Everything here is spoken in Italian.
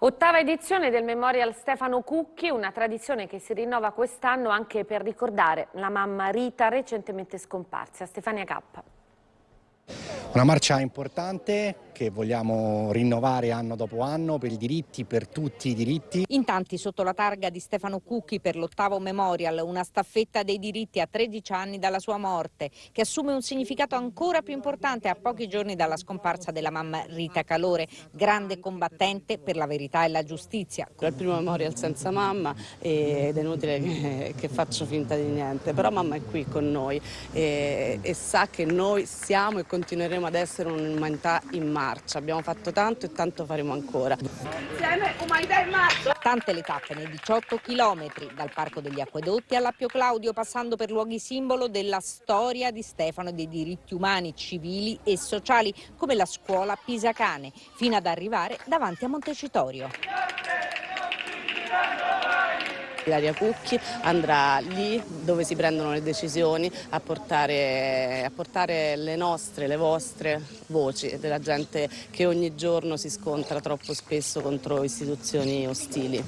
Ottava edizione del Memorial Stefano Cucchi, una tradizione che si rinnova quest'anno anche per ricordare la mamma Rita recentemente scomparsa. Stefania Cappa. Una marcia importante che vogliamo rinnovare anno dopo anno per i diritti, per tutti i diritti. In tanti sotto la targa di Stefano Cucchi per l'ottavo Memorial, una staffetta dei diritti a 13 anni dalla sua morte, che assume un significato ancora più importante a pochi giorni dalla scomparsa della mamma Rita Calore, grande combattente per la verità e la giustizia. È il primo Memorial senza mamma ed è inutile che, che faccio finta di niente, però mamma è qui con noi e, e sa che noi siamo e continueremo ad essere un'umanità in marcia, abbiamo fatto tanto e tanto faremo ancora. Insieme umanità in marcia! Tante le tappe nei 18 chilometri, dal Parco degli Acquedotti all'Appio Claudio, passando per luoghi simbolo della storia di Stefano e dei diritti umani, civili e sociali, come la scuola Pisacane, fino ad arrivare davanti a Montecitorio. Ilaria Cucchi andrà lì dove si prendono le decisioni a portare, a portare le nostre, le vostre voci della gente che ogni giorno si scontra troppo spesso contro istituzioni ostili.